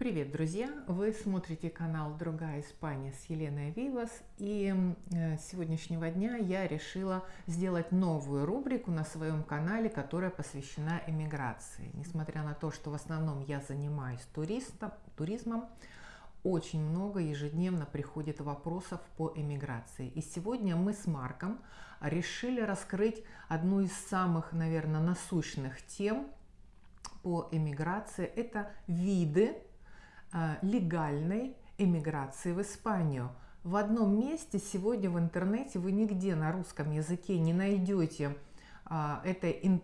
Привет, друзья! Вы смотрите канал «Другая Испания» с Еленой Вивас. И э, с сегодняшнего дня я решила сделать новую рубрику на своем канале, которая посвящена эмиграции. Несмотря на то, что в основном я занимаюсь туристом, туризмом, очень много ежедневно приходит вопросов по эмиграции. И сегодня мы с Марком решили раскрыть одну из самых, наверное, насущных тем по эмиграции. Это виды легальной эмиграции в Испанию. В одном месте сегодня в интернете вы нигде на русском языке не найдете а, этой ин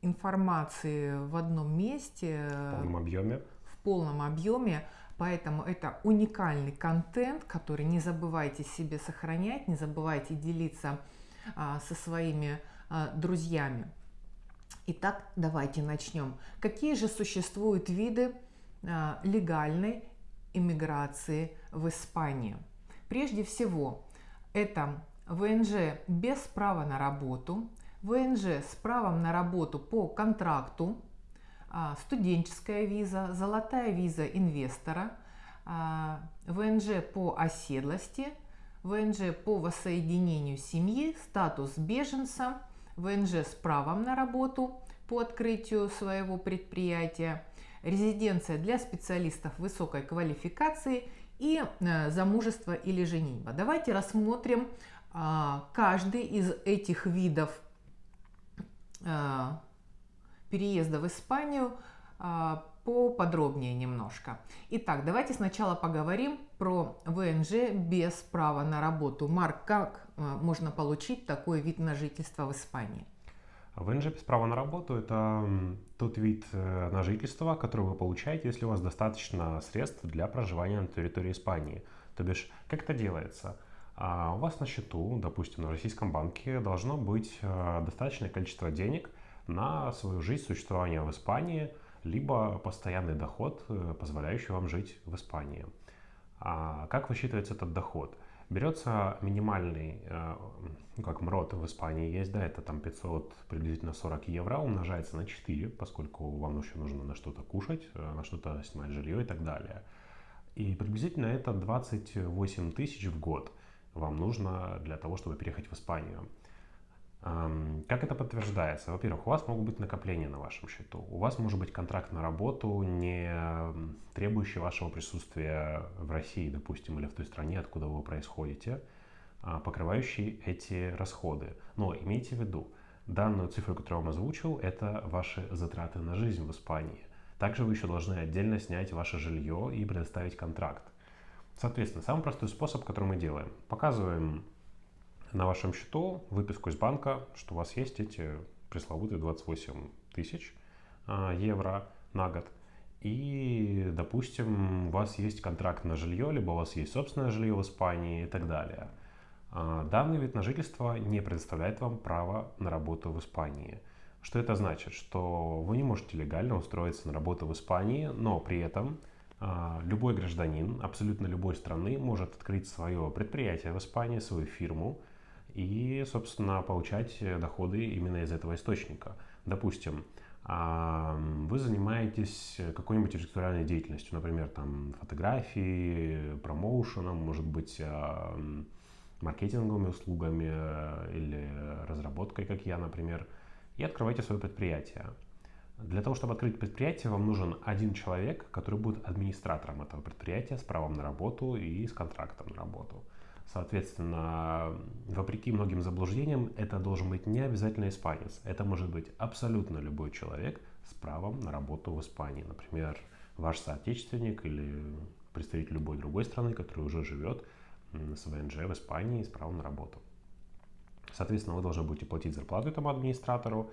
информации в одном месте. В полном объеме. В полном объеме. Поэтому это уникальный контент, который не забывайте себе сохранять, не забывайте делиться а, со своими а, друзьями. Итак, давайте начнем. Какие же существуют виды легальной иммиграции в Испанию. Прежде всего, это ВНЖ без права на работу, ВНЖ с правом на работу по контракту, а, студенческая виза, золотая виза инвестора, а, ВНЖ по оседлости, ВНЖ по воссоединению семьи, статус беженца, ВНЖ с правом на работу по открытию своего предприятия, резиденция для специалистов высокой квалификации и э, замужество или женитьба. Давайте рассмотрим а, каждый из этих видов а, переезда в Испанию а, поподробнее немножко. Итак, давайте сначала поговорим про ВНЖ без права на работу. Марк, как можно получить такой вид на жительство в Испании? ВНЖ без права на работу – это тот вид э, на жительство, который вы получаете, если у вас достаточно средств для проживания на территории Испании. То бишь, как это делается? А у вас на счету, допустим, на российском банке должно быть э, достаточное количество денег на свою жизнь, существование в Испании, либо постоянный доход, э, позволяющий вам жить в Испании. А как высчитывается этот доход? Берется минимальный, э, ну как МРОТ в Испании есть, да, это там 500, приблизительно 40 евро, умножается на 4, поскольку вам еще нужно на что-то кушать, э, на что-то снимать жилье и так далее. И приблизительно это 28 тысяч в год вам нужно для того, чтобы переехать в Испанию. Как это подтверждается? Во-первых, у вас могут быть накопления на вашем счету. У вас может быть контракт на работу, не требующий вашего присутствия в России, допустим, или в той стране, откуда вы происходите, а, покрывающий эти расходы. Но имейте в виду, данную цифру, которую я вам озвучил, это ваши затраты на жизнь в Испании. Также вы еще должны отдельно снять ваше жилье и предоставить контракт. Соответственно, самый простой способ, который мы делаем. Показываем на вашем счету выписку из банка, что у вас есть эти пресловутые 28 тысяч а, евро на год. И, допустим, у вас есть контракт на жилье, либо у вас есть собственное жилье в Испании и так далее. А, данный вид на жительство не предоставляет вам право на работу в Испании. Что это значит? Что вы не можете легально устроиться на работу в Испании, но при этом а, любой гражданин абсолютно любой страны может открыть свое предприятие в Испании, свою фирму, и, собственно, получать доходы именно из этого источника. Допустим, вы занимаетесь какой-нибудь интеллектуальной деятельностью, например, там, фотографией, промоушеном, может быть, маркетинговыми услугами э, или разработкой, как я, например, и открываете свое предприятие. Для того, чтобы открыть предприятие, вам нужен один человек, который будет администратором этого предприятия с правом на работу и с контрактом на работу. Соответственно, вопреки многим заблуждениям, это должен быть не обязательно испанец. Это может быть абсолютно любой человек с правом на работу в Испании. Например, ваш соотечественник или представитель любой другой страны, который уже живет с ВНЖ в Испании с правом на работу. Соответственно, вы должны будете платить зарплату этому администратору,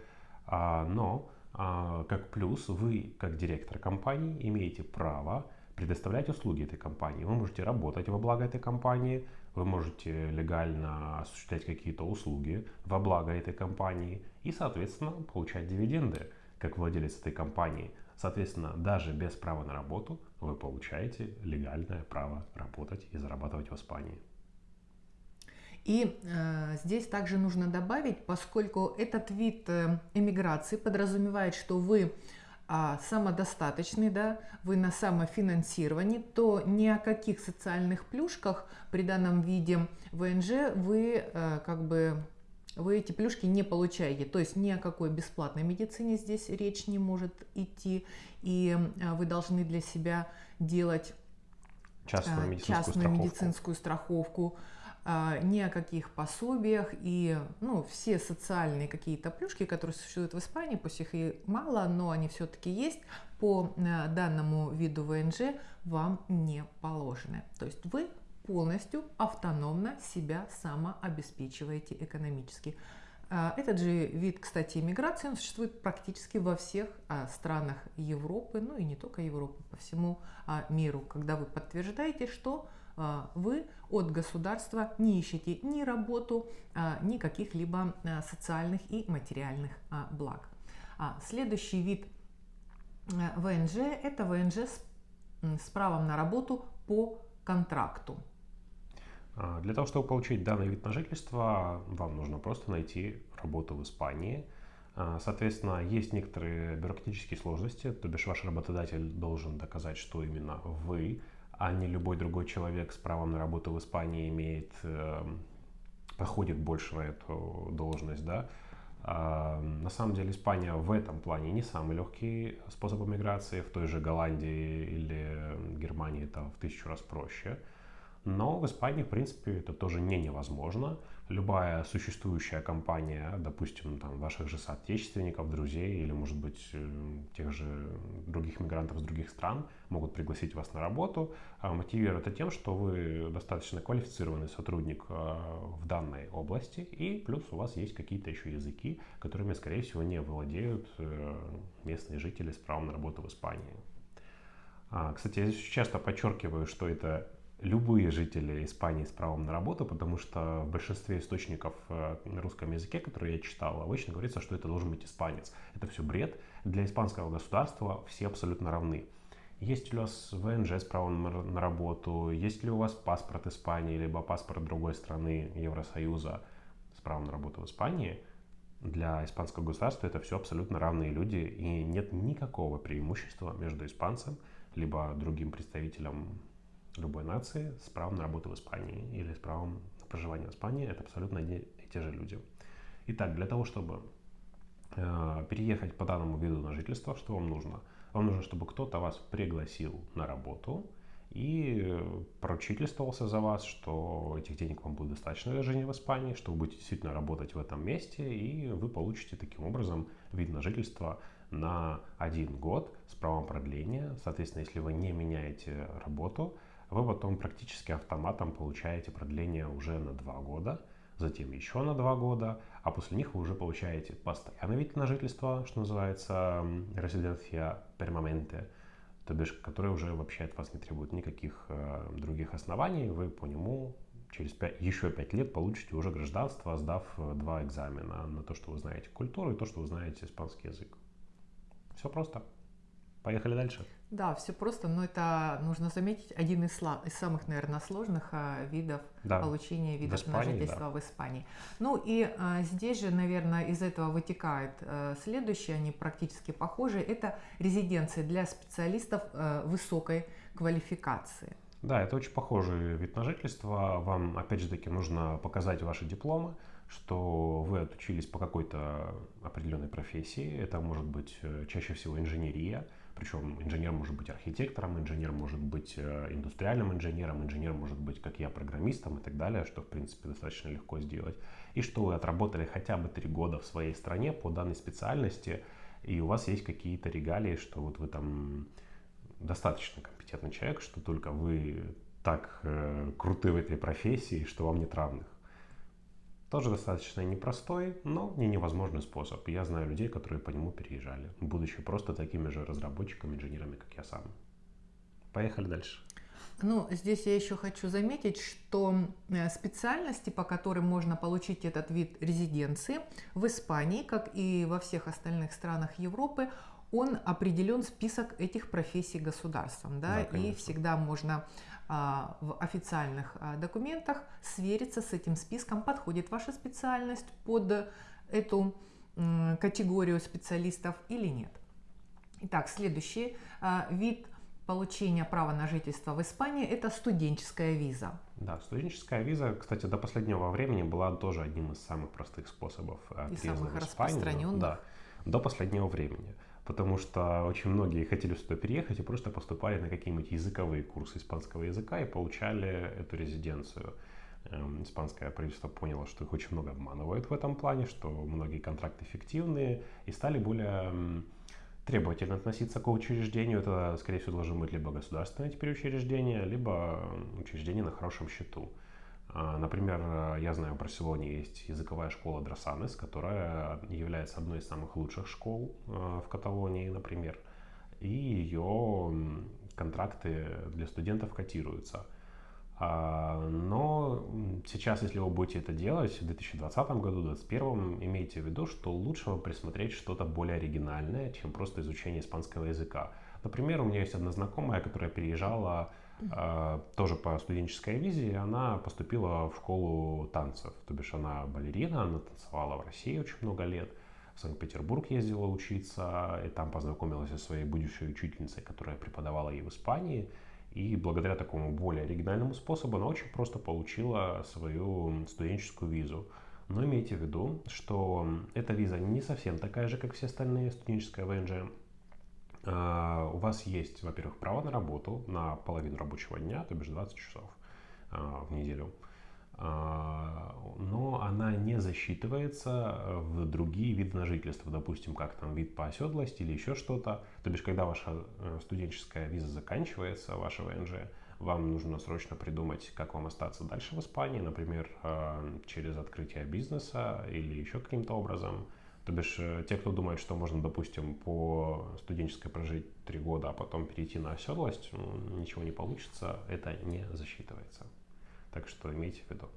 а, но а, как плюс вы, как директор компании, имеете право предоставлять услуги этой компании. Вы можете работать во благо этой компании, вы можете легально осуществлять какие-то услуги во благо этой компании и, соответственно, получать дивиденды как владелец этой компании. Соответственно, даже без права на работу вы получаете легальное право работать и зарабатывать в Испании. И э, здесь также нужно добавить, поскольку этот вид э, эмиграции подразумевает, что вы а, самодостаточный, да, вы на самофинансировании, то ни о каких социальных плюшках при данном виде ВНЖ вы а, как бы вы эти плюшки не получаете. То есть ни о какой бесплатной медицине здесь речь не может идти. И а, вы должны для себя делать частную медицинскую частную страховку. медицинскую страховку а, ни о каких пособиях и ну, все социальные какие-то плюшки, которые существуют в Испании, пусть их и мало, но они все-таки есть, по э, данному виду ВНЖ вам не положены. То есть вы полностью автономно себя самообеспечиваете экономически. А, этот же вид, кстати, иммиграции, он существует практически во всех а, странах Европы, ну и не только Европы, по всему миру, когда вы подтверждаете, что а, вы от государства не ищете ни работу, а, ни каких-либо а, социальных и материальных благ. Следующий вид ВНЖ – это ВНЖ с правом на работу по контракту. Для того, чтобы получить данный вид на жительство, вам нужно просто найти работу в Испании. Соответственно, есть некоторые бюрократические сложности, то бишь ваш работодатель должен доказать, что именно вы а не любой другой человек с правом на работу в Испании имеет, э, проходит больше на эту должность, да. А, на самом деле Испания в этом плане не самый легкий способ миграции, в той же Голландии или Германии это в тысячу раз проще. Но в Испании, в принципе, это тоже не невозможно любая существующая компания, допустим, там, ваших же соотечественников, друзей или, может быть, э, тех же других мигрантов из других стран могут пригласить вас на работу, а мотивируют это тем, что вы достаточно квалифицированный сотрудник э, в данной области, и плюс у вас есть какие-то еще языки, которыми, скорее всего, не владеют э, местные жители с правом на работу в Испании. А, кстати, я здесь часто подчеркиваю, что это любые жители Испании с правом на работу, потому что в большинстве источников э, на русском языке, которые я читал, обычно говорится, что это должен быть испанец. Это все бред. Для испанского государства все абсолютно равны. Есть ли у вас ВНЖ с правом на работу, есть ли у вас паспорт Испании, либо паспорт другой страны Евросоюза с правом на работу в Испании, для испанского государства это все абсолютно равные люди, и нет никакого преимущества между испанцем, либо другим представителем любой нации с правом на работу в Испании или с правом на проживание в Испании. Это абсолютно одни и те же люди. Итак, для того, чтобы э, переехать по данному виду на жительство, что вам нужно? Вам нужно, чтобы кто-то вас пригласил на работу и поручительствовался за вас, что этих денег вам будет достаточно для жизни в Испании, что вы будете действительно работать в этом месте, и вы получите таким образом вид на жительство на один год с правом продления. Соответственно, если вы не меняете работу, вы потом практически автоматом получаете продление уже на 2 года, затем еще на 2 года, а после них вы уже получаете постоянный вид на жительство, что называется резиденция пермаменте, то бишь, который уже вообще от вас не требует никаких э, других оснований, вы по нему через 5, еще 5 лет получите уже гражданство, сдав э, два экзамена на то, что вы знаете культуру и то, что вы знаете испанский язык. Все просто. Поехали дальше. Да, все просто, но это нужно заметить один из, из самых, наверное, сложных а, видов да. получения видов Испании, на жительство да. в Испании. Ну и а, здесь же, наверное, из этого вытекает а, следующее, они практически похожи, это резиденции для специалистов а, высокой квалификации. Да, это очень похожий вид на жительство. Вам, опять же таки, нужно показать ваши дипломы, что вы отучились по какой-то определенной профессии. Это может быть э, чаще всего инженерия, причем инженер может быть архитектором, инженер может быть э, индустриальным инженером, инженер может быть, как я, программистом и так далее, что, в принципе, достаточно легко сделать. И что вы отработали хотя бы три года в своей стране по данной специальности, и у вас есть какие-то регалии, что вот вы там достаточно компетентный человек, что только вы так э, круты в этой профессии, что вам нет равных. Тоже достаточно непростой, но не невозможный способ. Я знаю людей, которые по нему переезжали, будучи просто такими же разработчиками, инженерами, как я сам. Поехали дальше. Ну, здесь я еще хочу заметить, что э, специальности, по которым можно получить этот вид резиденции в Испании, как и во всех остальных странах Европы, он определен список этих профессий государством, да, да и всегда можно в официальных а, документах свериться с этим списком, подходит ваша специальность под эту категорию специалистов или нет. Итак, следующий а, вид получения права на жительство в Испании – это студенческая виза. Да, студенческая виза, кстати, до последнего времени была тоже одним из самых простых способов э, И самых в Испанию. распространенных. Да, до последнего времени. Потому что очень многие хотели сюда переехать и просто поступали на какие-нибудь языковые курсы испанского языка и получали эту резиденцию. Эм, испанское правительство поняло, что их очень много обманывают в этом плане, что многие контракты фиктивные, и стали более требовательно относиться к учреждению. Это, скорее всего, должно быть либо государственное теперь учреждение, либо учреждение на хорошем счету. А, например, я знаю, в Барселоне есть языковая школа Дросанес, которая является одной из самых лучших школ а, в Каталонии, например. И ее контракты для студентов котируются. А, но сейчас, если вы будете это делать в 2020 году, 2021, имейте в виду, что лучше вам присмотреть что-то более оригинальное, чем просто изучение испанского языка. Например, у меня есть одна знакомая, которая переезжала э, тоже по студенческой визе, она поступила в школу танцев. То бишь она балерина, она танцевала в России очень много лет, в Санкт-Петербург ездила учиться, и там познакомилась со своей будущей учительницей, которая преподавала ей в Испании. И благодаря такому более оригинальному способу она очень просто получила свою студенческую визу. Но имейте в виду, что эта виза не совсем такая же, как все остальные студенческая ВНЖ. А, у вас есть, во-первых, право на работу на половину рабочего дня, то бишь 20 часов а, в неделю. А, но она не засчитывается в другие виды на жительство, допустим, как там вид по оседлости или еще что-то. То бишь, когда ваша э, студенческая виза заканчивается, ваша ВНЖ, вам нужно срочно придумать, как вам остаться дальше в Испании, например, э, через открытие бизнеса или еще каким-то образом. То бишь, э, те, кто думает, что можно, допустим, по студенческой прожить три года, а потом перейти на оседлость, ничего не получится, это не засчитывается. Так что имейте в виду.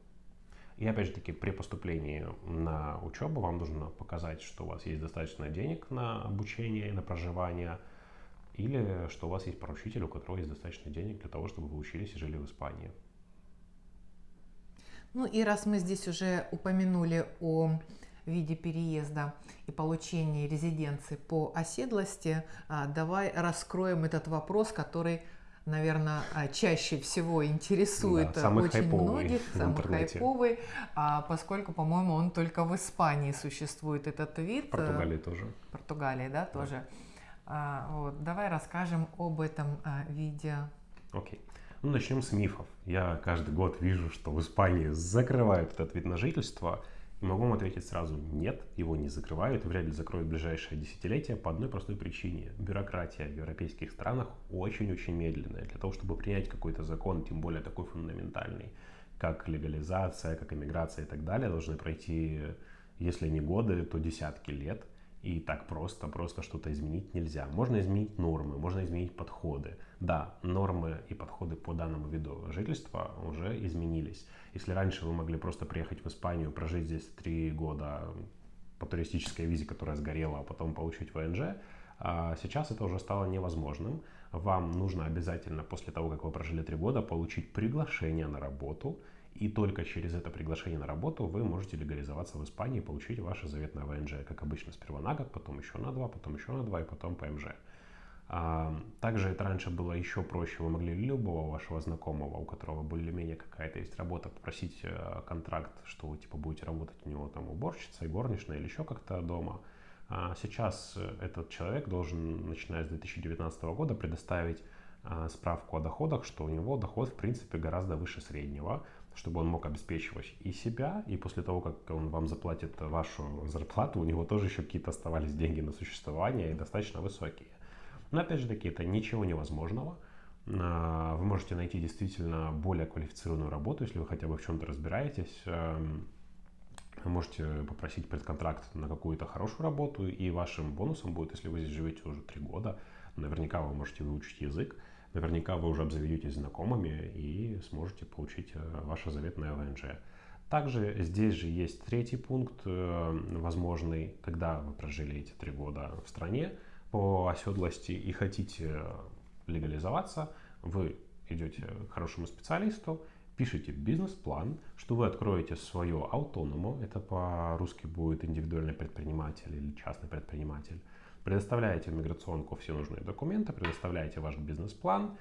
И опять же таки, при поступлении на учебу вам нужно показать, что у вас есть достаточно денег на обучение и на проживание, или что у вас есть поручитель, у которого есть достаточно денег для того, чтобы вы учились и жили в Испании. Ну и раз мы здесь уже упомянули о виде переезда и получения резиденции по оседлости, а, давай раскроем этот вопрос, который наверное, а, чаще всего интересует да, очень хайповый многих, самый хайповый, а, поскольку, по-моему, он только в Испании существует этот вид. В Португалии тоже. В Португалии, да, тоже. Да. А, вот, давай расскажем об этом а, виде. Окей. Ну, начнем с мифов. Я каждый год вижу, что в Испании закрывают этот вид на жительство – могу ответить сразу, нет, его не закрывают вряд ли закроют в ближайшее десятилетие по одной простой причине. Бюрократия в европейских странах очень-очень медленная. Для того, чтобы принять какой-то закон, тем более такой фундаментальный, как легализация, как иммиграция и так далее, должны пройти, если не годы, то десятки лет – и так просто, просто что-то изменить нельзя. Можно изменить нормы, можно изменить подходы. Да, нормы и подходы по данному виду жительства уже изменились. Если раньше вы могли просто приехать в Испанию, прожить здесь три года по туристической визе, которая сгорела, а потом получить ВНЖ, а сейчас это уже стало невозможным. Вам нужно обязательно после того, как вы прожили три года, получить приглашение на работу – и только через это приглашение на работу вы можете легализоваться в Испании и получить ваше заветное ВНЖ, как обычно, сперва на год, потом еще на два, потом еще на два и потом ПМЖ. Также это раньше было еще проще. Вы могли любого вашего знакомого, у которого более-менее какая-то есть работа, попросить э, контракт, что вы типа будете работать у него там уборщицей, горничной или еще как-то дома. А сейчас э, этот человек должен, начиная с 2019 года, предоставить а, справку о доходах, что у него доход в принципе гораздо выше среднего чтобы он мог обеспечивать и себя, и после того, как он вам заплатит вашу зарплату, у него тоже еще какие-то оставались деньги на существование и достаточно высокие. Но опять же таки, это ничего невозможного. А, вы можете найти действительно более квалифицированную работу, если вы хотя бы в чем-то разбираетесь. Эм, вы можете попросить предконтракт на какую-то хорошую работу, и вашим бонусом будет, если вы здесь живете уже три года, наверняка вы можете выучить язык, наверняка вы уже обзаведетесь знакомыми и сможете получить э, ваше заветное ВНЖ. Также здесь же есть третий пункт, э, возможный, когда вы прожили эти три года в стране по оседлости и хотите легализоваться, вы идете к хорошему специалисту, пишите бизнес-план, что вы откроете свое аутоному, это по-русски будет индивидуальный предприниматель или частный предприниматель, Предоставляете в миграционку все нужные документы, предоставляете ваш бизнес-план,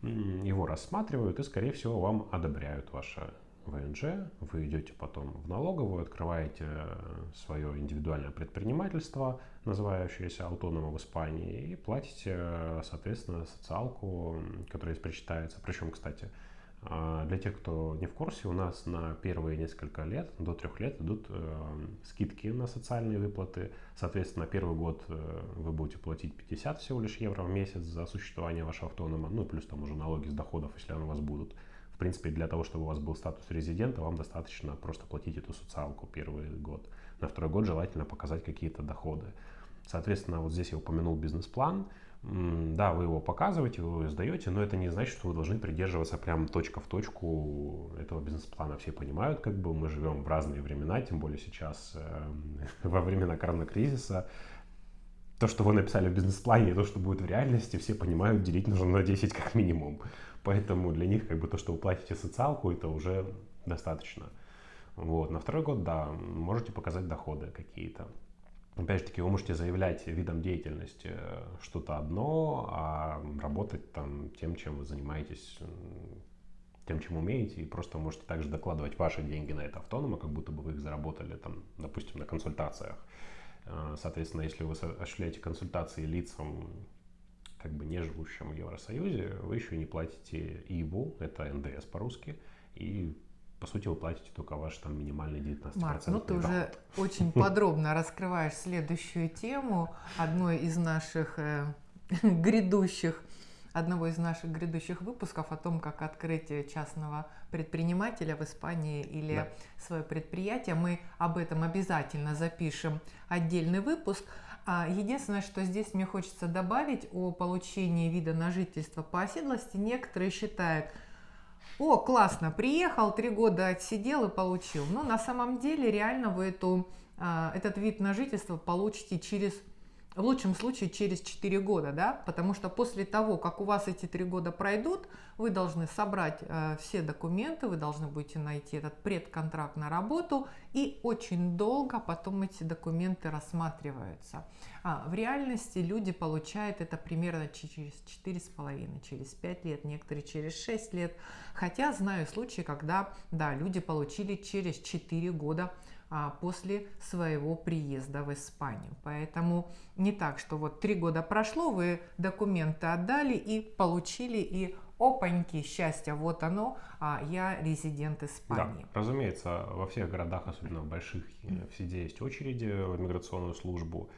его рассматривают и, скорее всего, вам одобряют ваше ВНЖ, вы идете потом в налоговую, открываете свое индивидуальное предпринимательство, называющееся автономом в Испании, и платите, соответственно, социалку, которая здесь причитается. Причем, кстати, а, для тех, кто не в курсе, у нас на первые несколько лет, до трех лет, идут э, скидки на социальные выплаты. Соответственно, первый год э, вы будете платить 50 всего лишь евро в месяц за существование вашего автонома, ну плюс там уже налоги с доходов, если они у вас будут. Принципе, для того, чтобы у вас был статус резидента, вам достаточно просто платить эту социалку первый год. На второй год желательно показать какие-то доходы. Соответственно, вот здесь я упомянул бизнес-план. Да, вы его показываете, вы его сдаете, но это не значит, что вы должны придерживаться прям точка в точку этого бизнес-плана. Все понимают, как бы мы живем в разные времена, тем более сейчас э, во времена коронакризиса. То, что вы написали в бизнес-плане, и то, что будет в реальности, все понимают, делить нужно на 10 как минимум. Поэтому для них как бы то, что вы платите социалку, это уже достаточно. Вот. На второй год, да, можете показать доходы какие-то. Опять же таки, вы можете заявлять видом деятельности э, что-то одно, а работать там тем, чем вы занимаетесь, тем, чем умеете, и просто можете также докладывать ваши деньги на это автонома, как будто бы вы их заработали, там, допустим, на консультациях. Э, соответственно, если вы осуществляете консультации лицам, как бы не живущим в Евросоюзе, вы еще не платите ИБУ, это НДС по-русски, и по сути, вы платите только ваш там минимальный 19%. Марк, ну ты доход. уже очень подробно раскрываешь следующую тему одной из наших э, грядущих одного из наших грядущих выпусков о том, как открыть частного предпринимателя в Испании или да. свое предприятие. Мы об этом обязательно запишем отдельный выпуск. А единственное, что здесь мне хочется добавить о получении вида на жительство по оседлости. Некоторые считают, о, классно, приехал, три года отсидел и получил. Но на самом деле реально вы эту, а, этот вид на жительство получите через в лучшем случае через 4 года, да, потому что после того, как у вас эти 3 года пройдут, вы должны собрать э, все документы, вы должны будете найти этот предконтракт на работу, и очень долго потом эти документы рассматриваются. А, в реальности люди получают это примерно через 4,5, через 5 лет, некоторые через 6 лет, хотя знаю случаи, когда, да, люди получили через 4 года после своего приезда в Испанию. Поэтому не так, что вот три года прошло, вы документы отдали и получили, и опаньки, счастье, вот оно, а я резидент Испании. Да, разумеется, во всех городах, особенно в больших, везде есть очереди в миграционную службу.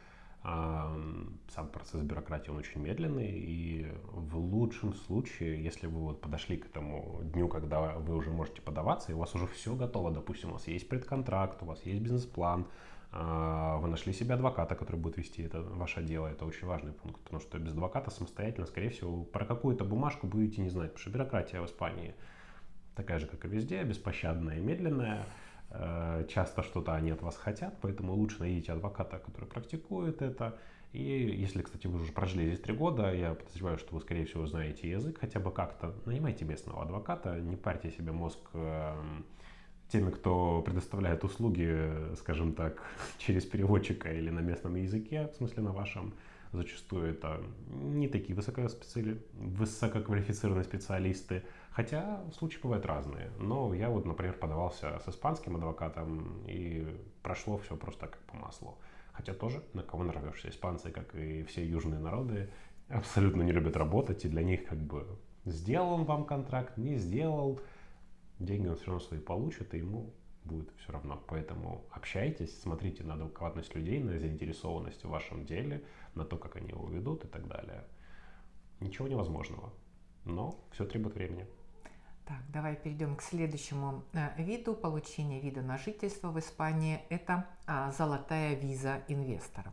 Сам процесс бюрократии, он очень медленный, и в лучшем случае, если вы вот подошли к этому дню, когда вы уже можете подаваться, и у вас уже все готово, допустим, у вас есть предконтракт, у вас есть бизнес-план, а, вы нашли себе адвоката, который будет вести это ваше дело, это очень важный пункт, потому что без адвоката самостоятельно, скорее всего, про какую-то бумажку будете не знать, потому что бюрократия в Испании такая же, как и везде, беспощадная и медленная, часто что-то они от вас хотят, поэтому лучше найдите адвоката, который практикует это. И если, кстати, вы уже прожили здесь три года, я подозреваю, что вы, скорее всего, знаете язык хотя бы как-то, нанимайте местного адвоката, не парьте себе мозг эм, теми, кто предоставляет услуги, скажем так, через переводчика или на местном языке, в смысле на вашем. Зачастую это не такие высококвалифицированные специалисты, Хотя случаи бывают разные. Но я вот, например, подавался с испанским адвокатом, и прошло все просто как по маслу. Хотя тоже на кого нарвешься. Испанцы, как и все южные народы, абсолютно не любят работать, и для них как бы сделал он вам контракт, не сделал, деньги он все равно свои получит, и ему будет все равно. Поэтому общайтесь, смотрите на адекватность людей, на заинтересованность в вашем деле, на то, как они его ведут и так далее. Ничего невозможного, но все требует времени. Так, давай перейдем к следующему э, виду получения вида на жительство в Испании. Это а, золотая виза инвестора.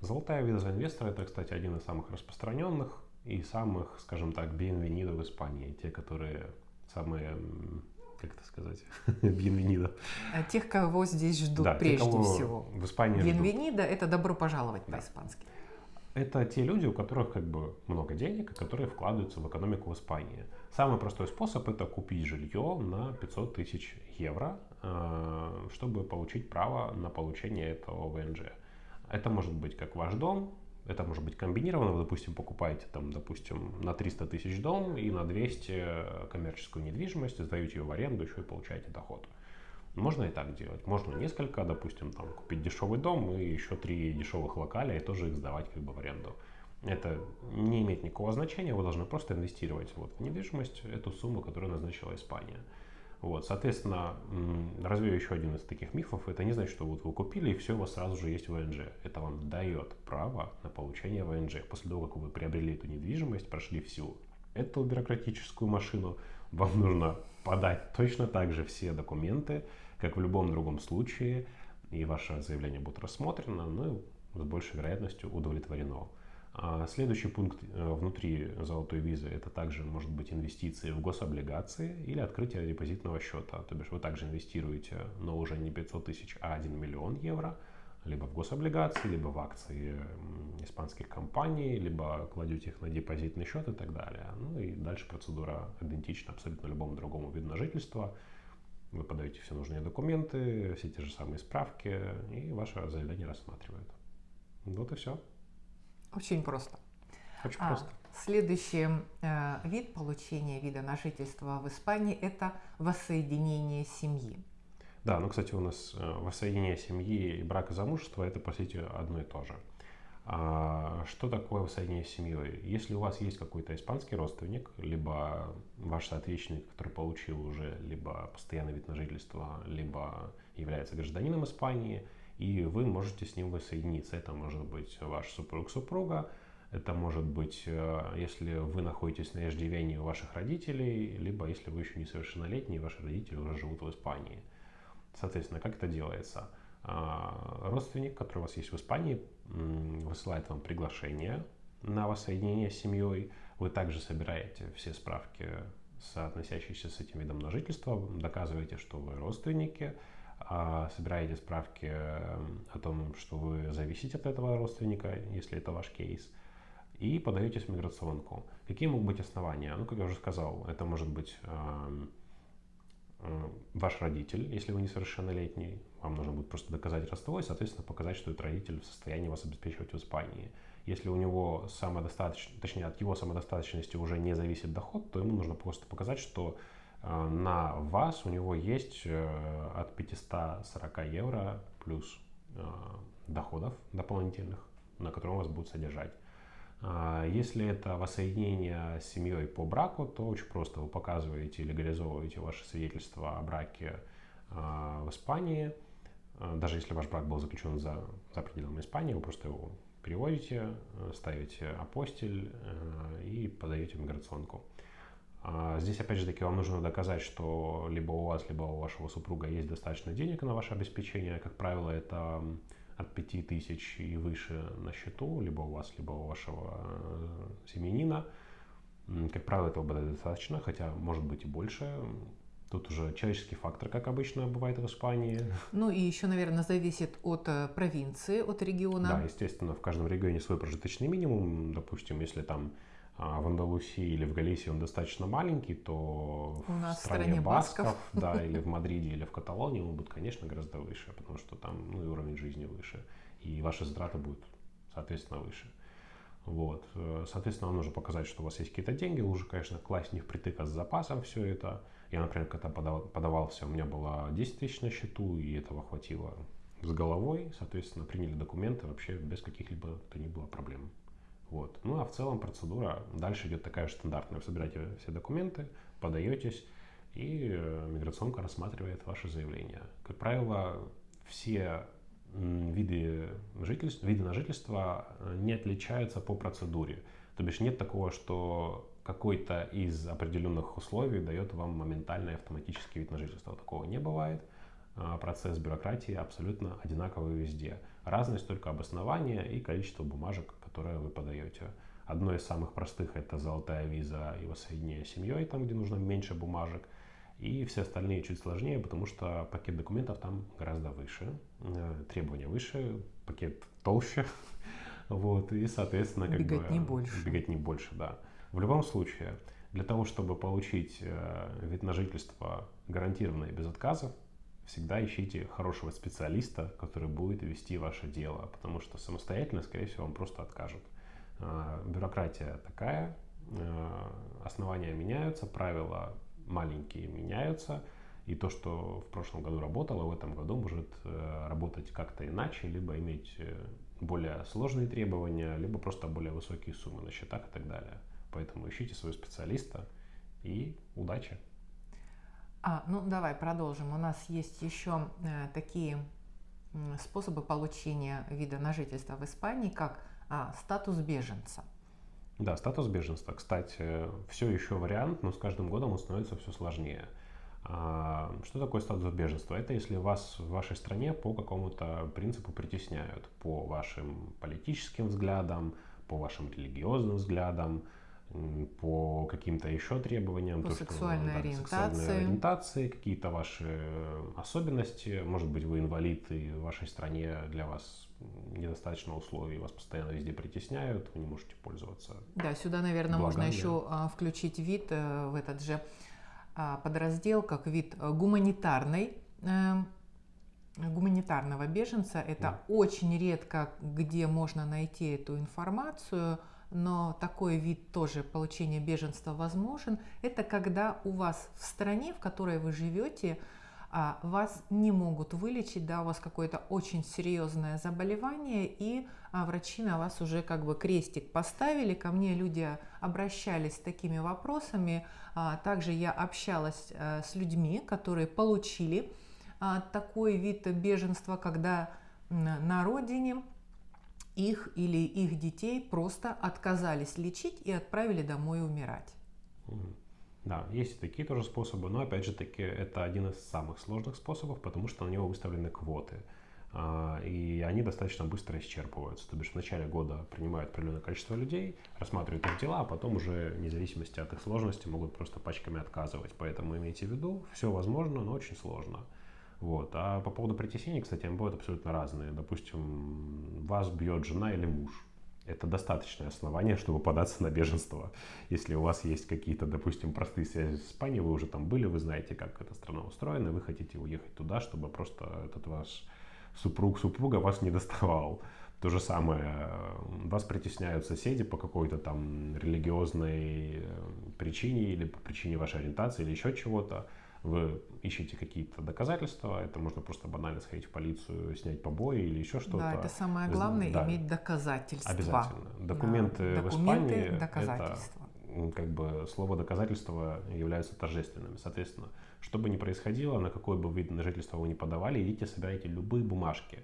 Золотая виза инвестора – это, кстати, один из самых распространенных и самых, скажем так, bienvenido в Испании. Те, которые самые как это сказать, бьенвенида. А тех, кого здесь ждут да, прежде те, всего. В Испании Бьенвенида – это добро пожаловать да. по-испански. Это те люди, у которых как бы много денег, которые вкладываются в экономику в Испании. Самый простой способ это купить жилье на 500 тысяч евро, э, чтобы получить право на получение этого ВНЖ. Это может быть как ваш дом, Это может быть комбинировано. Вы, допустим, покупаете, там, допустим, на 300 тысяч дом и на 200 коммерческую недвижимость, сдаете ее в аренду, еще и получаете доход. Можно и так делать. Можно несколько, допустим, там, купить дешевый дом и еще три дешевых локаля и тоже их сдавать как бы в аренду. Это не имеет никакого значения, вы должны просто инвестировать вот, в недвижимость, эту сумму, которую назначила Испания. Вот, соответственно, развею еще один из таких мифов. Это не значит, что вот вы купили и все, у вас сразу же есть ВНЖ. Это вам дает право на получение ВНЖ. После того, как вы приобрели эту недвижимость, прошли всю эту бюрократическую машину, вам нужно подать точно так же все документы, как в любом другом случае, и ваше заявление будет рассмотрено, ну и с большей вероятностью удовлетворено. А следующий пункт э, внутри золотой визы это также может быть инвестиции в гособлигации или открытие депозитного счета. То бишь вы также инвестируете, но уже не 500 тысяч, а 1 миллион евро, либо в гособлигации, либо в акции испанских компаний, либо кладете их на депозитный счет и так далее. Ну и дальше процедура идентична абсолютно любому другому виду на жительство. Вы подаете все нужные документы, все те же самые справки, и ваше заявление рассматривают. Вот и все. Очень просто. Очень а, просто. Следующий э, вид получения вида на жительство в Испании – это воссоединение семьи. Да, ну, кстати, у нас э, воссоединение семьи и брак и замужество – это, по сути, одно и то же. А, что такое воссоединение с семьей? Если у вас есть какой-то испанский родственник, либо ваш соотечественник, который получил уже либо постоянный вид на жительство, либо является гражданином Испании – и вы можете с ним воссоединиться. Это может быть ваш супруг-супруга, это может быть, э, если вы находитесь на иждивении у ваших родителей, либо если вы еще несовершеннолетний, и ваши родители уже живут в Испании. Соответственно, как это делается? А, родственник, который у вас есть в Испании, высылает вам приглашение на воссоединение с семьей. Вы также собираете все справки, соотносящиеся с этим видом на жительство, доказываете, что вы родственники, а собираете справки о том, что вы зависите от этого родственника, если это ваш кейс, и подаетесь в миграционку. Какие могут быть основания? Ну, как я уже сказал, это может быть ваш родитель, если вы несовершеннолетний, вам нужно будет просто доказать родство и, соответственно, показать, что этот родитель в состоянии вас обеспечивать в Испании. Если у него самодостаточно, точнее, от его самодостаточности уже не зависит доход, то ему нужно просто показать, что Э, на вас у него есть э, от 540 евро плюс э, доходов дополнительных, на котором вас будут содержать. Если это воссоединение с семьей по браку, то очень просто. Вы показываете, легализовываете ваше свидетельство о браке в Испании. Даже если ваш брак был заключен за, за пределами Испании, вы просто его переводите, ставите апостиль и подаете миграционку. А здесь, опять же таки, вам нужно доказать, что либо у вас, либо у вашего супруга есть достаточно денег на ваше обеспечение. Как правило, это от 5000 и выше на счету, либо у вас, либо у вашего э, семьянина. Как правило, этого будет достаточно, хотя может быть и больше. Тут уже человеческий фактор, как обычно бывает в Испании. Ну и еще, наверное, зависит от э, провинции, от региона. Да, естественно, в каждом регионе свой прожиточный минимум. Допустим, если там в Андалусии или в Галисии он достаточно маленький, то У в стране, стране басков, басков, да, или в Мадриде, или в Каталонии он будет, конечно, гораздо выше, потому что там ну, и уровень жизни выше, и ваши затраты будут, соответственно, выше. Вот. Соответственно, вам нужно показать, что у вас есть какие-то деньги. Лучше, конечно, класть не впритык, а с запасом все это. Я, например, когда подавал, подавался, у меня было 10 тысяч на счету, и этого хватило с головой. Соответственно, приняли документы вообще без каких-либо то ни было проблем. Вот. Ну а в целом процедура дальше идет такая же стандартная. Вы собираете все документы, подаетесь, и э, миграционка рассматривает ваше заявление. Как правило, все виды, жительства, виды на жительство э, не отличаются по процедуре. То бишь нет такого, что какой-то из определенных условий дает вам моментальный автоматический вид на жительство. Такого не бывает. А, процесс бюрократии абсолютно одинаковый везде. Разность только обоснования и количество бумажек, которое вы подаете. Одно из самых простых это золотая виза и воссоединение с семьей, там, где нужно меньше бумажек. И все остальные чуть сложнее, потому что пакет документов там гораздо выше, э, требования выше, пакет толще. Вот, и, соответственно, как бегать бы... не больше. Бегать не больше, да. В любом случае, для того, чтобы получить э, вид на жительство гарантированно и без отказов, всегда ищите хорошего специалиста, который будет вести ваше дело, потому что самостоятельно, скорее всего, вам просто откажут. А, бюрократия такая, а, основания меняются, правила маленькие меняются, и то, что в прошлом году работало, в этом году может э, работать как-то иначе, либо иметь э, более сложные требования, либо просто более высокие суммы на счетах и так далее. Поэтому ищите своего специалиста и удачи! А, ну давай продолжим. У нас есть еще э, такие э, способы получения вида на жительство в Испании, как а, статус беженца. Да, статус беженства, кстати, все еще вариант, но с каждым годом он становится все сложнее. А, что такое статус беженства? Это если вас в вашей стране по какому-то принципу притесняют, по вашим политическим взглядам, по вашим религиозным взглядам, по каким-то еще требованиям. По то, сексуальной, что, да, ориентации. сексуальной ориентации, какие-то ваши особенности. Может быть, вы инвалид, и в вашей стране для вас недостаточно условий, вас постоянно везде притесняют, вы не можете пользоваться. Да, сюда, наверное, благами. можно еще а, включить вид э, в этот же а, подраздел, как вид э, гуманитарной э, гуманитарного беженца. Это да. очень редко, где можно найти эту информацию – но такой вид тоже получения беженства возможен, это когда у вас в стране, в которой вы живете, а, вас не могут вылечить, да, у вас какое-то очень серьезное заболевание, и а, врачи на вас уже как бы крестик поставили. Ко мне люди обращались с такими вопросами. А, также я общалась э, с людьми, которые получили такой вид беженства, когда на родине их или их детей просто отказались лечить и отправили домой умирать. Да, есть и такие тоже способы, но опять же таки это один из самых сложных способов, потому что на него выставлены квоты. А, и они достаточно быстро исчерпываются. То бишь в начале года принимают определенное количество людей, рассматривают их дела, а потом уже, вне зависимости от их сложности, могут просто пачками отказывать. Поэтому имейте в виду, все возможно, но очень сложно. Вот. А по поводу притеснений, кстати, они бывают абсолютно разные. Допустим, вас бьет жена или муж. Это достаточное основание, чтобы податься на беженство. Если у вас есть какие-то, допустим, простые связи с Испанией, вы уже там были, вы знаете, как эта страна устроена, вы хотите уехать туда, чтобы просто этот ваш супруг, супруга вас не доставал. То же самое, вас притесняют соседи по какой-то там религиозной э, причине или по причине вашей ориентации или еще чего-то вы ищете какие-то доказательства, это можно просто банально сходить в полицию, снять побои или еще что-то. Да, это самое главное, да. иметь доказательства. Обязательно. Документы, да. в Документы, Испании, доказательства. это как бы слово доказательства являются торжественными. Соответственно, что бы ни происходило, на какой бы вид на жительство вы ни подавали, идите, собирайте любые бумажки.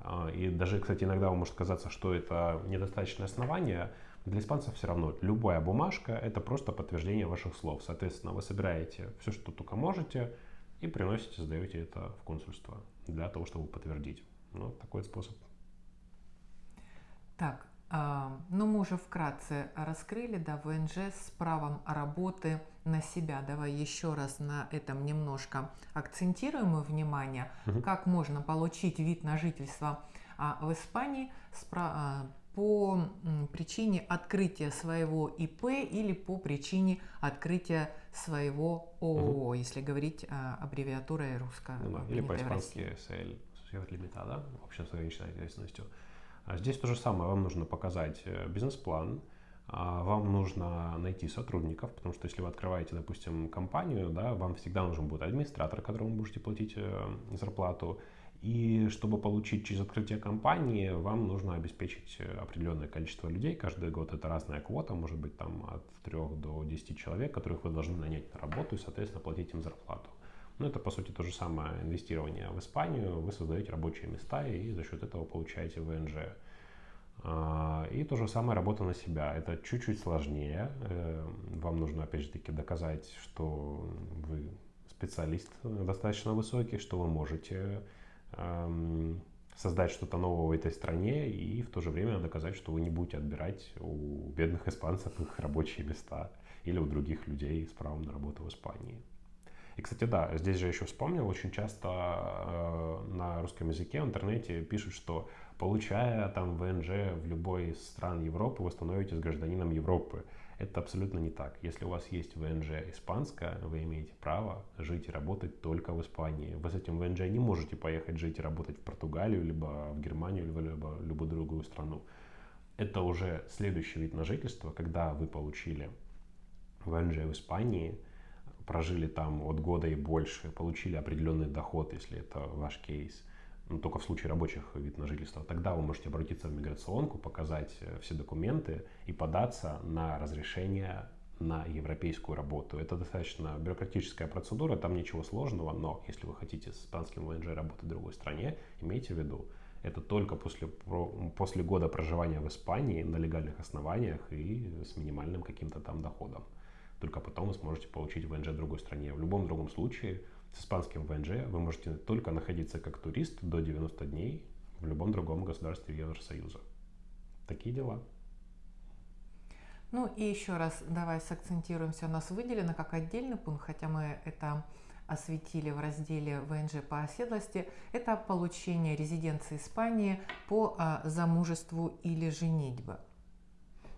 А, и даже, кстати, иногда вам может казаться, что это недостаточное основание, для испанцев все равно любая бумажка – это просто подтверждение ваших слов. Соответственно, вы собираете все, что только можете, и приносите, сдаете это в консульство для того, чтобы подтвердить. Ну, такой способ. Так, э, ну мы уже вкратце раскрыли, да, ВНЖ с правом работы на себя. Давай еще раз на этом немножко акцентируем внимание, угу. как можно получить вид на жительство а, в Испании с, а, по причине открытия своего ИП или по причине открытия своего ООО, угу. если говорить а, аббревиатурой русская. Ну, да, или по-испански СЛ, Sociedad Limitada, общем с ограниченной ответственностью. А здесь то же самое, вам нужно показать э, бизнес-план, а, вам нужно найти сотрудников, потому что если вы открываете, допустим, компанию, да, вам всегда нужен будет администратор, которому вы будете платить э, зарплату, и чтобы получить через открытие компании, вам нужно обеспечить определенное количество людей. Каждый год это разная квота, может быть там от 3 до 10 человек, которых вы должны нанять на работу и, соответственно, платить им зарплату. Но это, по сути, то же самое инвестирование в Испанию. Вы создаете рабочие места и за счет этого получаете ВНЖ. А, и то же самое работа на себя. Это чуть-чуть сложнее. Э, вам нужно, опять же таки, доказать, что вы специалист достаточно высокий, что вы можете создать что-то нового в этой стране и в то же время доказать, что вы не будете отбирать у бедных испанцев их рабочие места или у других людей с правом на работу в Испании. И, кстати, да, здесь же еще вспомнил, очень часто э, на русском языке в интернете пишут, что получая там ВНЖ в любой из стран Европы, вы становитесь гражданином Европы. Это абсолютно не так. Если у вас есть ВНЖ испанская, вы имеете право жить и работать только в Испании. Вы с этим ВНЖ не можете поехать жить и работать в Португалию, либо в Германию, либо, либо любую другую страну. Это уже следующий вид на жительство, когда вы получили ВНЖ в Испании, прожили там от года и больше, получили определенный доход, если это ваш кейс – ну, только в случае рабочих вид на жительство, тогда вы можете обратиться в миграционку, показать э, все документы и податься на разрешение на европейскую работу. Это достаточно бюрократическая процедура, там ничего сложного, но если вы хотите с испанским ВНЖ работать в другой стране, имейте в виду, это только после, после года проживания в Испании на легальных основаниях и с минимальным каким-то там доходом. Только потом вы сможете получить ВНЖ в другой стране. В любом другом случае с испанским ВНЖ вы можете только находиться как турист до 90 дней в любом другом государстве Евросоюза. Такие дела. Ну и еще раз давай сакцентируемся. У нас выделено как отдельный пункт, хотя мы это осветили в разделе ВНЖ по оседлости, это получение резиденции Испании по а, замужеству или женитьбе.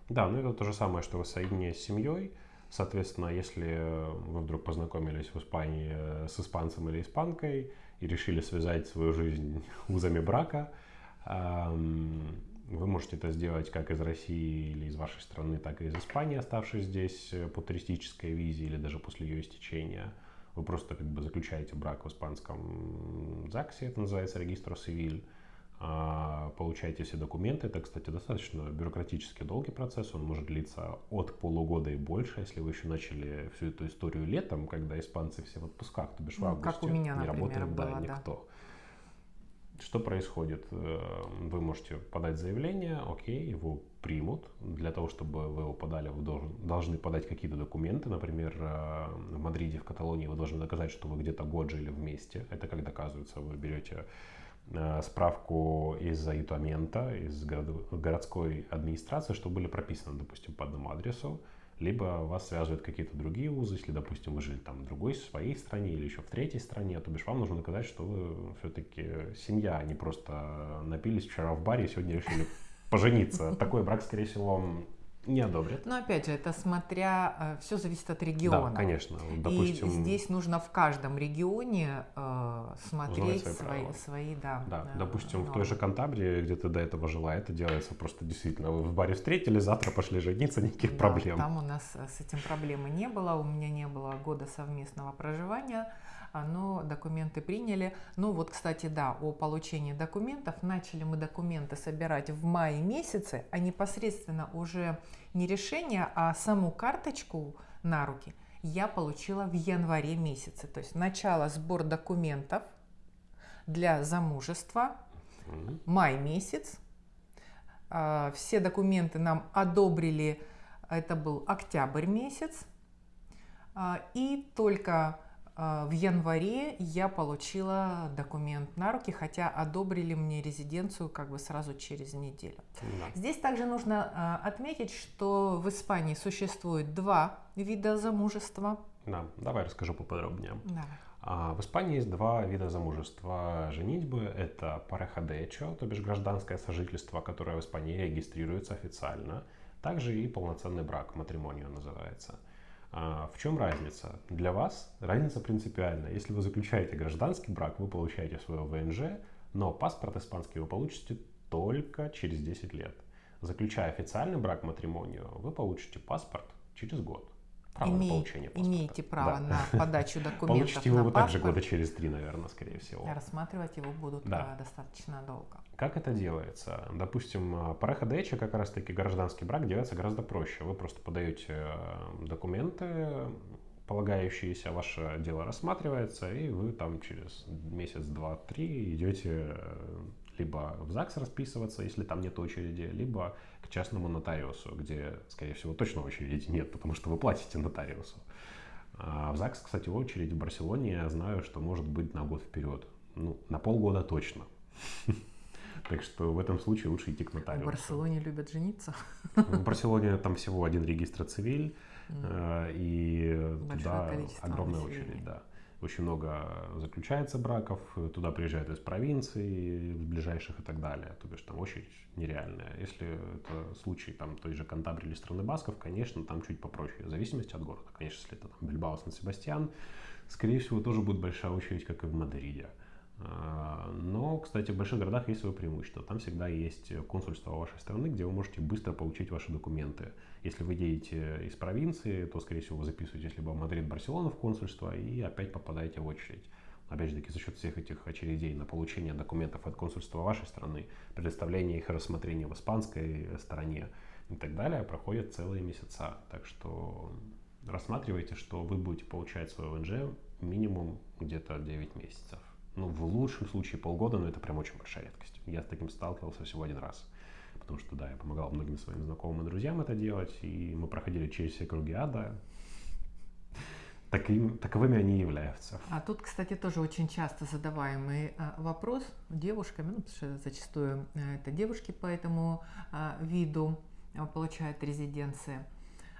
Да, ну это то же самое, что воссоединение с семьей. Соответственно, если вы вдруг познакомились в Испании э, с испанцем или испанкой и решили связать свою жизнь узами брака, вы можете это сделать как из России или из вашей страны, так и из Испании, оставшись здесь э, по туристической визе или даже после ее истечения. Вы просто как бы заключаете брак в испанском ЗАГСе, это называется регистр цивиль, а, получаете все документы. Это, кстати, достаточно бюрократически долгий процесс. Он может длиться от полугода и больше, если вы еще начали всю эту историю летом, когда испанцы все в отпусках, то бишь в августе. Ну, как у меня, не работает было, да, никто. Что происходит? Э, вы можете подать заявление, окей, его примут. Для того, чтобы вы его подали, вы должен, должны подать какие-то документы. Например, э, в Мадриде, в Каталонии вы должны доказать, что вы где-то год жили вместе. Это как доказывается? Вы берете справку из Ютамента, из городской администрации, что были прописаны, допустим, по одному адресу, либо вас связывают какие-то другие узы, если, допустим, вы жили там в другой своей стране или еще в третьей стране, то бишь вам нужно доказать, что вы все-таки семья, а не просто напились вчера в баре и сегодня решили пожениться. Такой брак, скорее всего, не одобрят. Но опять же, это смотря, э, все зависит от региона. Да, конечно. Допустим, и здесь нужно в каждом регионе э, смотреть свои, свои, свои, да. Да, э, допустим, нормы. в той же Кантабрии, где ты до этого жила, это делается просто действительно. Вы в баре встретили, завтра пошли жениться, никаких да, проблем. Там у нас э, с этим проблемы не было, у меня не было года совместного проживания но документы приняли. Ну вот, кстати, да, о получении документов. Начали мы документы собирать в мае месяце, а непосредственно уже не решение, а саму карточку на руки я получила в январе месяце. То есть начало сбор документов для замужества, май месяц. А, все документы нам одобрили, это был октябрь месяц. А, и только в январе я получила документ на руки, хотя одобрили мне резиденцию как бы сразу через неделю. Да. Здесь также нужно а, отметить, что в Испании существует два вида замужества. Да, давай расскажу поподробнее. Давай. А, в Испании есть два вида замужества женитьбы. Это парехадечо, то бишь гражданское сожительство, которое в Испании регистрируется официально. Также и полноценный брак, матримонио называется – а, в чем разница? Для вас разница принципиальна. Если вы заключаете гражданский брак, вы получаете свое ВНЖ, но паспорт испанский вы получите только через 10 лет. Заключая официальный брак матримонию, вы получите паспорт через год право Име, на получение паспорта. Имеете право да. на подачу документов Получите его вы также года через три, наверное, скорее всего. Рассматривать его будут да. достаточно долго. Как это делается? Допустим, параха ДЭЧа, как раз таки гражданский брак, делается гораздо проще. Вы просто подаете э, документы, полагающиеся, ваше дело рассматривается, и вы там через месяц, два, три идете э, либо в ЗАГС расписываться, если там нет очереди, либо частному нотариусу, где, скорее всего, точно очереди нет, потому что вы платите нотариусу. А в ЗАГС, кстати, очередь в Барселоне, я знаю, что может быть на год вперед. Ну, на полгода точно. Так что в этом случае лучше идти к нотариусу. В Барселоне любят жениться. В Барселоне там всего один регистр цивиль, э, и туда огромная очередь, да. Очень много заключается браков, туда приезжают из провинции, ближайших и так далее. То бишь там очередь нереальная. Если это случай там той же Кантабрии или страны Басков, конечно, там чуть попроще, в зависимости от города. Конечно, если это там Бильбао, Сан-Себастьян, скорее всего, тоже будет большая очередь, как и в Мадриде. А, но, кстати, в больших городах есть свое преимущество. Там всегда есть консульство вашей страны, где вы можете быстро получить ваши документы. Если вы едете из провинции, то, скорее всего, вы записываетесь либо в Мадрид, Барселону в консульство и опять попадаете в очередь. Опять же таки, за счет всех этих очередей на получение документов от консульства вашей страны, предоставление их рассмотрения в испанской стороне и так далее, проходят целые месяца. Так что рассматривайте, что вы будете получать свой ВНЖ минимум где-то 9 месяцев ну, в лучшем случае полгода, но это прям очень большая редкость. Я с таким сталкивался всего один раз. Потому что, да, я помогал многим своим знакомым и друзьям это делать, и мы проходили через все круги ада. Таким, таковыми они являются. А тут, кстати, тоже очень часто задаваемый а, вопрос девушками, ну, потому что зачастую а, это девушки по этому а, виду а, получают резиденции,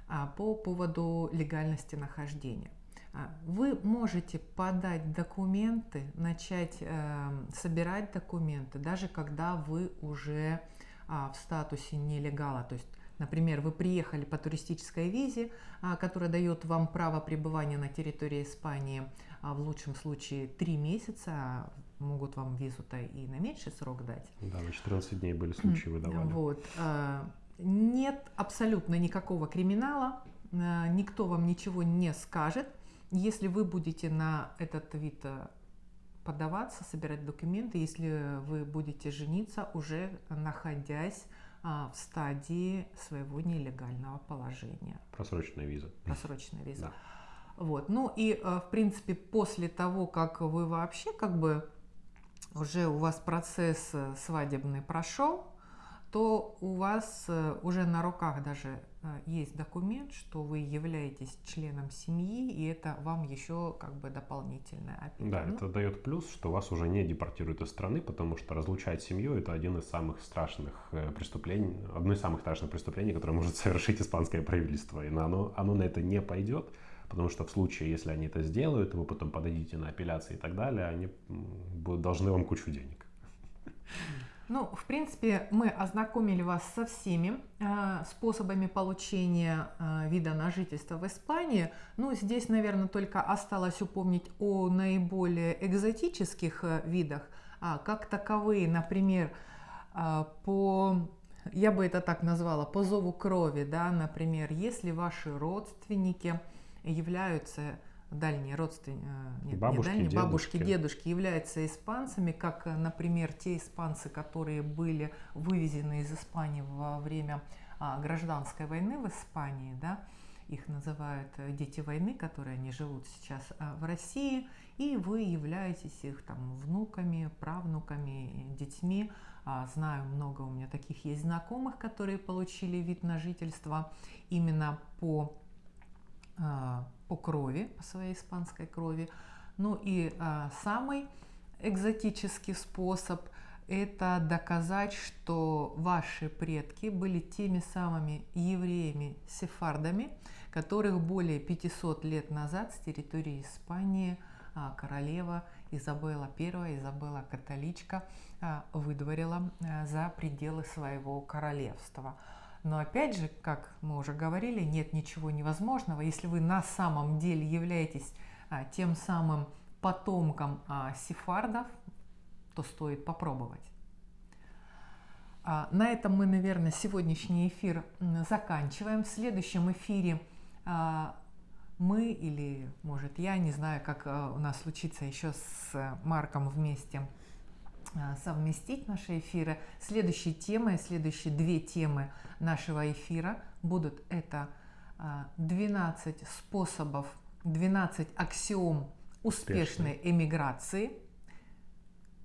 а, по поводу легальности нахождения. А, вы можете подать документы, начать э, собирать документы, даже когда вы уже а, в статусе нелегала. То есть, например, вы приехали по туристической визе, а, которая дает вам право пребывания на территории Испании, а в лучшем случае 3 месяца, могут вам визу-то и на меньший срок дать. Да, на 14 дней были случаи выдавали. Вот. А, нет абсолютно никакого криминала, а, никто вам ничего не скажет – если вы будете на этот вид э, подаваться, собирать документы, если вы будете жениться, уже находясь а, в стадии своего нелегального положения. Просроченная виза. Просроченная виза. Да. Вот. Ну и, э, в принципе, после того, как вы вообще как бы уже у вас процесс э, свадебный прошел, то у вас уже на руках даже а, есть документ, что вы являетесь членом семьи, и это вам еще как бы дополнительная опека. Да, ну, это дает плюс, что вас уже не депортируют из страны, потому что разлучать семью это один из самых страшных э, преступлений, одно из самых страшных преступлений, которое может совершить испанское правительство. И оно, оно на это не пойдет, потому что в случае, если они это сделают, вы потом подадите на апелляции и так далее, они будут должны вам кучу денег. Ну, в принципе, мы ознакомили вас со всеми э, способами получения э, вида на жительство в Испании. Ну, здесь, наверное, только осталось упомнить о наиболее экзотических э, видах, а, как таковые, например, э, по, я бы это так назвала, по зову крови, да, например, если ваши родственники являются дальние родственники, э, нет, бабушки, не дальние, дедушки. бабушки, дедушки являются испанцами, как, э, например, те испанцы, которые были вывезены из Испании во время а, гражданской войны в Испании, да, их называют э, дети войны, которые они живут сейчас а, в России, и вы являетесь их там внуками, правнуками, детьми. А, знаю, много у меня таких есть знакомых, которые получили вид на жительство именно по по крови, по своей испанской крови. Ну и а, самый экзотический способ – это доказать, что ваши предки были теми самыми евреями-сефардами, которых более 500 лет назад с территории Испании а, королева Изабелла I, Изабелла католичка, а, выдворила а, за пределы своего королевства. Но опять же, как мы уже говорили, нет ничего невозможного. Если вы на самом деле являетесь а, тем самым потомком а, сефардов, то стоит попробовать. А, на этом мы, наверное, сегодняшний эфир заканчиваем. В следующем эфире а, мы или, может, я, не знаю, как а, у нас случится еще с Марком вместе – совместить наши эфиры. Следующие темы, следующие две темы нашего эфира будут это 12 а, способов, 12 аксиом успешной эмиграции.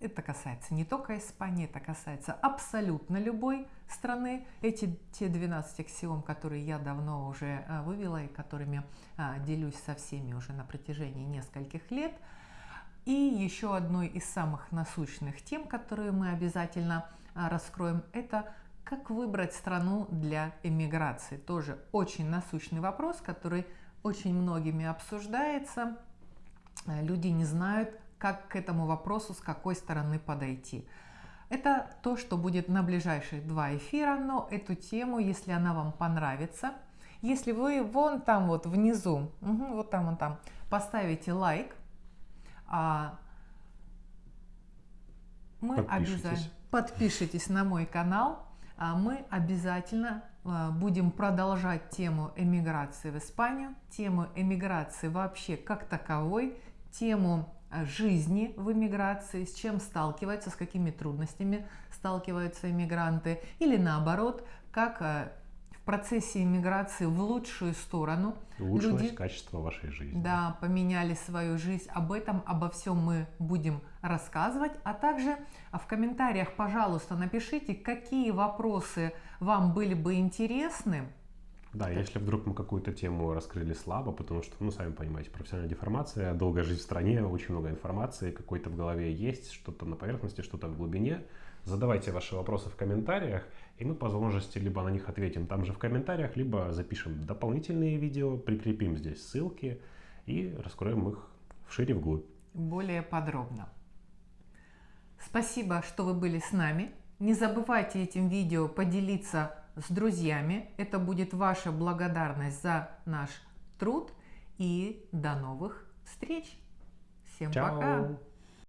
Это касается не только Испании, это касается абсолютно любой страны. Эти те 12 аксиом, которые я давно уже а, вывела и которыми делюсь со всеми уже на протяжении нескольких лет – и еще одной из самых насущных тем, которые мы обязательно а, раскроем, это как выбрать страну для эмиграции. Тоже очень насущный вопрос, который очень многими обсуждается. э, люди не знают, как к этому вопросу, с какой стороны подойти. Это то, что будет на ближайшие два эфира, но эту тему, если она вам понравится, если вы вон там вот внизу, угу, вот там, вон там, поставите лайк, а мы обязательно подпишитесь на мой канал, а мы обязательно а, будем продолжать тему эмиграции в Испанию, тему эмиграции вообще как таковой, тему а, жизни в эмиграции, с чем сталкиваются, с какими трудностями сталкиваются иммигранты, или наоборот, как в процессе иммиграции в лучшую сторону улучшилось люди, качество вашей жизни. Да, поменяли свою жизнь. Об этом, обо всем мы будем рассказывать. А также в комментариях, пожалуйста, напишите, какие вопросы вам были бы интересны. Да, Это... если вдруг мы какую-то тему раскрыли слабо, потому что, ну, сами понимаете, профессиональная деформация, долгая жизнь в стране, очень много информации, какой-то в голове есть, что-то на поверхности, что-то в глубине. Задавайте ваши вопросы в комментариях, и мы по возможности либо на них ответим там же в комментариях, либо запишем дополнительные видео, прикрепим здесь ссылки и раскроем их вшире вглубь. Более подробно. Спасибо, что вы были с нами. Не забывайте этим видео поделиться с друзьями. Это будет ваша благодарность за наш труд. И до новых встреч. Всем Чао. пока.